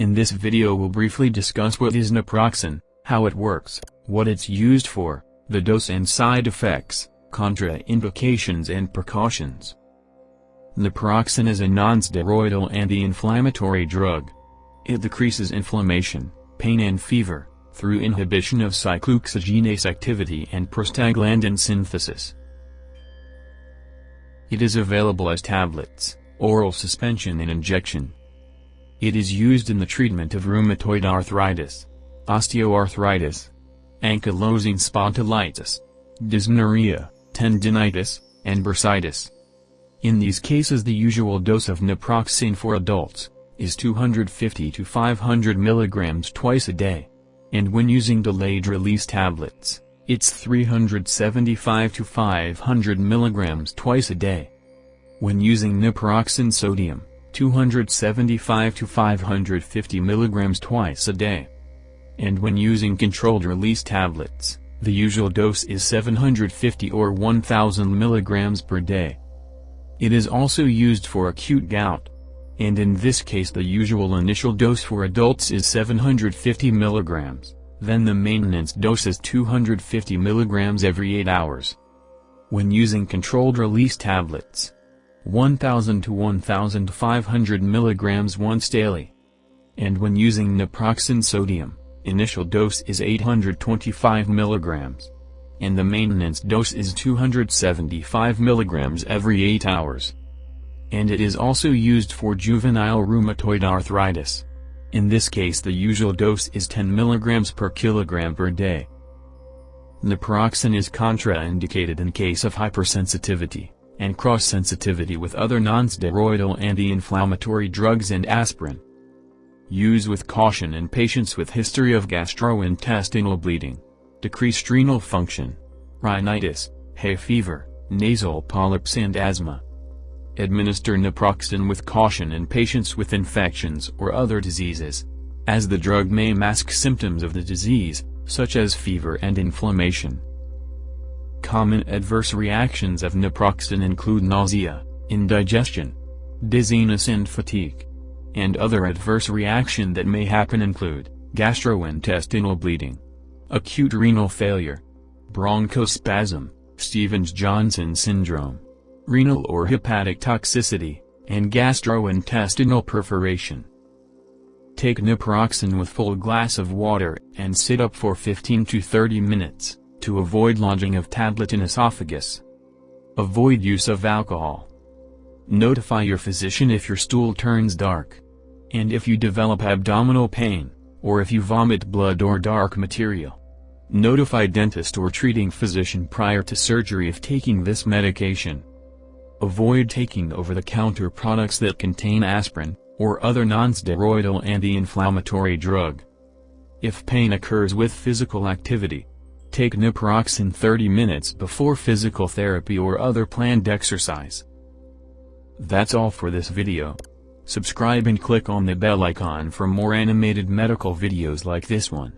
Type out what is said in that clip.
In this video we'll briefly discuss what is naproxen, how it works, what it's used for, the dose and side effects, contraindications and precautions. Naproxen is a non-steroidal anti-inflammatory drug. It decreases inflammation, pain and fever, through inhibition of cyclooxygenase activity and prostaglandin synthesis. It is available as tablets, oral suspension and injection. It is used in the treatment of rheumatoid arthritis, osteoarthritis, ankylosing spondylitis, dysmenorrhea, tendinitis, and bursitis. In these cases the usual dose of naproxen for adults is 250 to 500 mg twice a day. And when using delayed-release tablets, it's 375 to 500 mg twice a day. When using naproxen sodium, 275 to 550 mg twice a day. And when using controlled release tablets, the usual dose is 750 or 1000 mg per day. It is also used for acute gout. And in this case the usual initial dose for adults is 750 mg, then the maintenance dose is 250 mg every 8 hours. When using controlled release tablets, 1000 to 1500 mg once daily. And when using naproxen sodium, initial dose is 825 mg. And the maintenance dose is 275 mg every 8 hours. And it is also used for juvenile rheumatoid arthritis. In this case the usual dose is 10 mg per kilogram per day. Naproxen is contraindicated in case of hypersensitivity and cross-sensitivity with other non-steroidal anti-inflammatory drugs and aspirin. Use with caution in patients with history of gastrointestinal bleeding, decreased renal function, rhinitis, hay fever, nasal polyps and asthma. Administer naproxen with caution in patients with infections or other diseases, as the drug may mask symptoms of the disease, such as fever and inflammation. Common adverse reactions of naproxen include nausea, indigestion, dizziness and fatigue. And other adverse reaction that may happen include, gastrointestinal bleeding, acute renal failure, bronchospasm, Stevens-Johnson syndrome, renal or hepatic toxicity, and gastrointestinal perforation. Take naproxen with full glass of water and sit up for 15 to 30 minutes to avoid lodging of tablet in esophagus. Avoid use of alcohol. Notify your physician if your stool turns dark. And if you develop abdominal pain, or if you vomit blood or dark material. Notify dentist or treating physician prior to surgery if taking this medication. Avoid taking over-the-counter products that contain aspirin, or other non-steroidal anti-inflammatory drug. If pain occurs with physical activity, Take naproxen 30 minutes before physical therapy or other planned exercise. That's all for this video. Subscribe and click on the bell icon for more animated medical videos like this one.